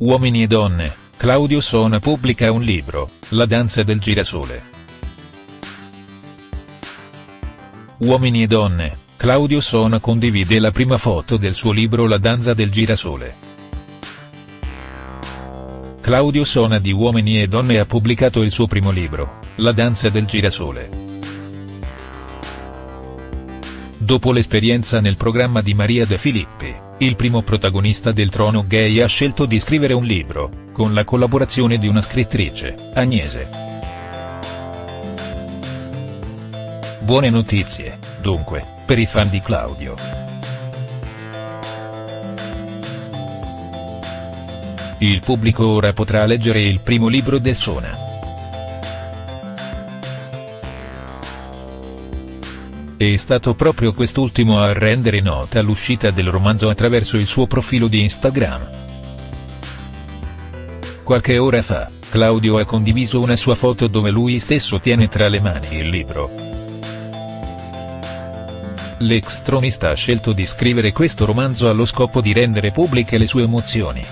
Uomini e donne, Claudio Sona pubblica un libro, La danza del girasole. Uomini e donne, Claudio Sona condivide la prima foto del suo libro La danza del girasole. Claudio Sona di Uomini e Donne ha pubblicato il suo primo libro, La danza del girasole. Dopo l'esperienza nel programma di Maria De Filippi, il primo protagonista del trono gay ha scelto di scrivere un libro, con la collaborazione di una scrittrice, Agnese. Buone notizie, dunque, per i fan di Claudio. Il pubblico ora potrà leggere il primo libro del Sona. È stato proprio quest'ultimo a rendere nota l'uscita del romanzo attraverso il suo profilo di Instagram. Qualche ora fa, Claudio ha condiviso una sua foto dove lui stesso tiene tra le mani il libro. L'ex tronista ha scelto di scrivere questo romanzo allo scopo di rendere pubbliche le sue emozioni.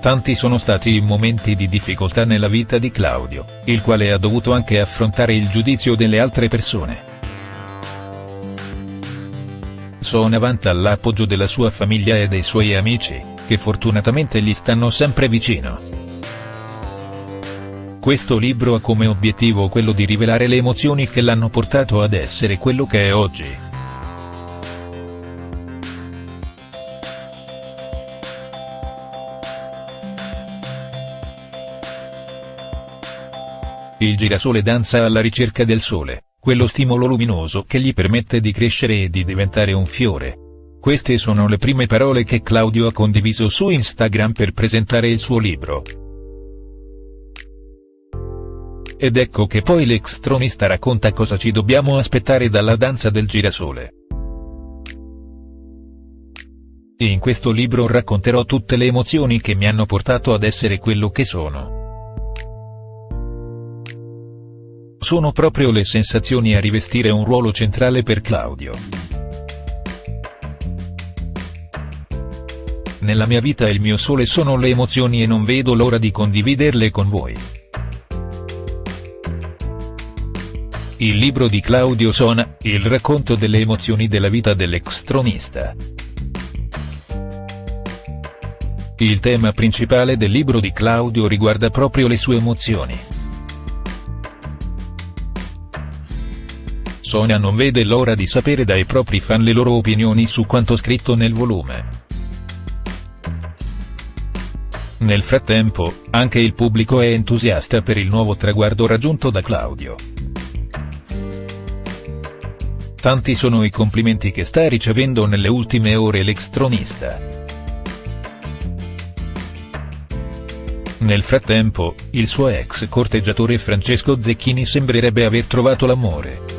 Tanti sono stati i momenti di difficoltà nella vita di Claudio, il quale ha dovuto anche affrontare il giudizio delle altre persone. Sono vanta l'appoggio della sua famiglia e dei suoi amici, che fortunatamente gli stanno sempre vicino. Questo libro ha come obiettivo quello di rivelare le emozioni che l'hanno portato ad essere quello che è oggi. Il girasole danza alla ricerca del sole, quello stimolo luminoso che gli permette di crescere e di diventare un fiore. Queste sono le prime parole che Claudio ha condiviso su Instagram per presentare il suo libro. Ed ecco che poi l'ex tronista racconta cosa ci dobbiamo aspettare dalla danza del girasole. In questo libro racconterò tutte le emozioni che mi hanno portato ad essere quello che sono. Sono proprio le sensazioni a rivestire un ruolo centrale per Claudio. Nella mia vita il mio sole sono le emozioni e non vedo l'ora di condividerle con voi. Il libro di Claudio Sona, il racconto delle emozioni della vita dell'ex tronista. Il tema principale del libro di Claudio riguarda proprio le sue emozioni. Sonia non vede l'ora di sapere dai propri fan le loro opinioni su quanto scritto nel volume. Nel frattempo, anche il pubblico è entusiasta per il nuovo traguardo raggiunto da Claudio. Tanti sono i complimenti che sta ricevendo nelle ultime ore l'ex tronista. Nel frattempo, il suo ex corteggiatore Francesco Zecchini sembrerebbe aver trovato l'amore.